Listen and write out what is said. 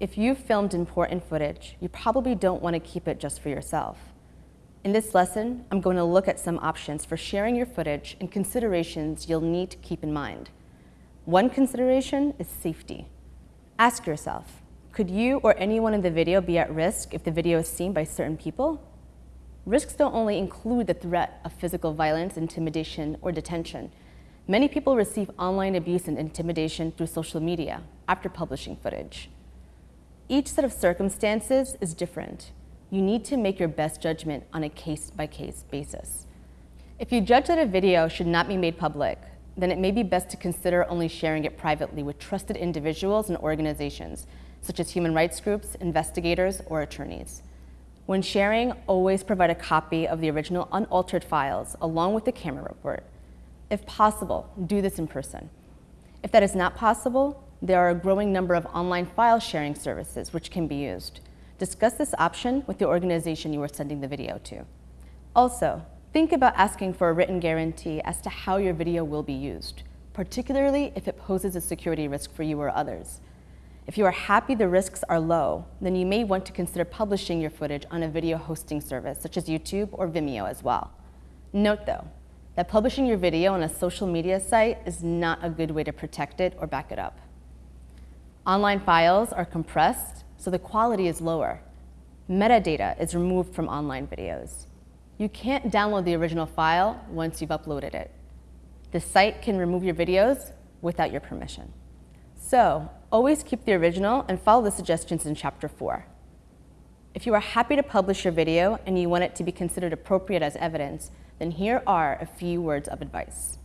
If you've filmed important footage, you probably don't want to keep it just for yourself. In this lesson, I'm going to look at some options for sharing your footage and considerations you'll need to keep in mind. One consideration is safety. Ask yourself, could you or anyone in the video be at risk if the video is seen by certain people? Risks don't only include the threat of physical violence, intimidation, or detention. Many people receive online abuse and intimidation through social media after publishing footage. Each set of circumstances is different. You need to make your best judgment on a case-by-case -case basis. If you judge that a video should not be made public, then it may be best to consider only sharing it privately with trusted individuals and organizations, such as human rights groups, investigators, or attorneys. When sharing, always provide a copy of the original unaltered files along with the camera report. If possible, do this in person. If that is not possible, there are a growing number of online file sharing services which can be used. Discuss this option with the organization you are sending the video to. Also, think about asking for a written guarantee as to how your video will be used, particularly if it poses a security risk for you or others. If you are happy the risks are low, then you may want to consider publishing your footage on a video hosting service such as YouTube or Vimeo as well. Note though, that publishing your video on a social media site is not a good way to protect it or back it up. Online files are compressed, so the quality is lower. Metadata is removed from online videos. You can't download the original file once you've uploaded it. The site can remove your videos without your permission. So, always keep the original and follow the suggestions in Chapter 4. If you are happy to publish your video and you want it to be considered appropriate as evidence, then here are a few words of advice.